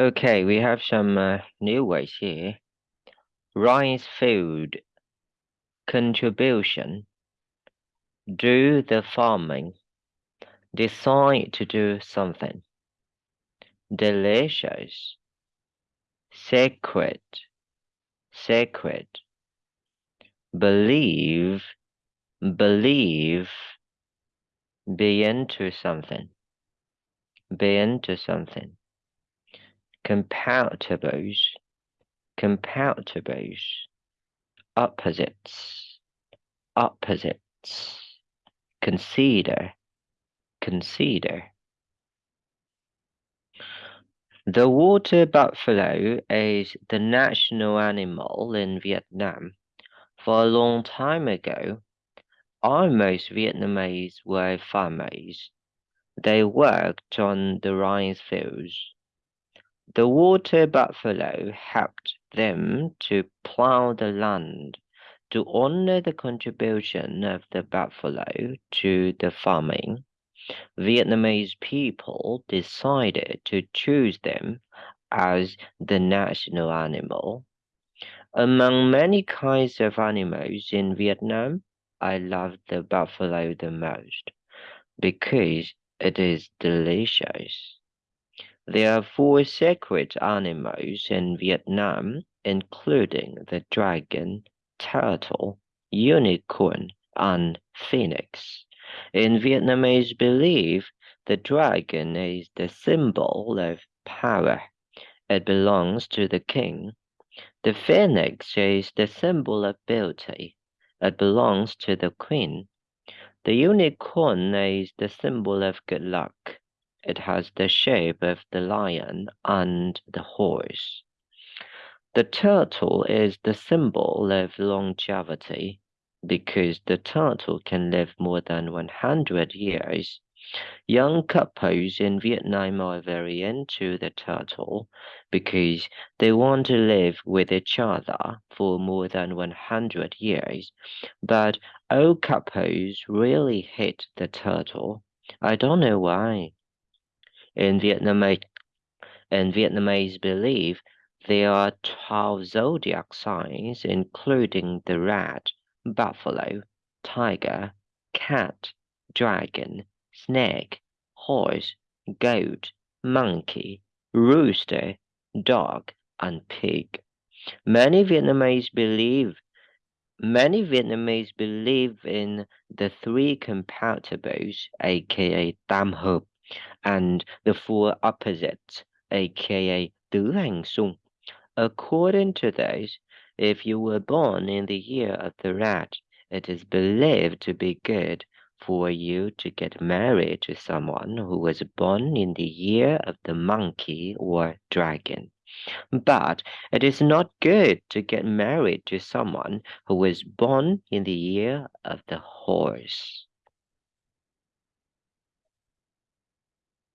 Okay, we have some uh, new words here. Rice food contribution. Do the farming. Decide to do something. Delicious. Sacred. Sacred. Believe. Believe. Be into something. Be into something comparables, comparables, opposites, opposites, consider, consider. The water buffalo is the national animal in Vietnam. For a long time ago, almost Vietnamese were farmers. They worked on the rice fields. The water buffalo helped them to plow the land. To honor the contribution of the buffalo to the farming, Vietnamese people decided to choose them as the national animal. Among many kinds of animals in Vietnam, I love the buffalo the most because it is delicious. There are four sacred animals in Vietnam, including the dragon, turtle, unicorn, and phoenix. In Vietnamese belief, the dragon is the symbol of power. It belongs to the king. The phoenix is the symbol of beauty. It belongs to the queen. The unicorn is the symbol of good luck. It has the shape of the lion and the horse. The turtle is the symbol of longevity because the turtle can live more than 100 years. Young couples in Vietnam are very into the turtle because they want to live with each other for more than 100 years. But old couples really hate the turtle. I don't know why. In Vietnamese, in Vietnamese belief, there are 12 zodiac signs, including the rat, buffalo, tiger, cat, dragon, snake, horse, goat, monkey, rooster, dog, and pig. Many Vietnamese believe many Vietnamese believe in the three compatibles, aka Tam Hợp, and the four opposites, aka tứ hành xung. According to this, if you were born in the year of the rat, it is believed to be good for you to get married to someone who was born in the year of the monkey or dragon. But it is not good to get married to someone who was born in the year of the horse.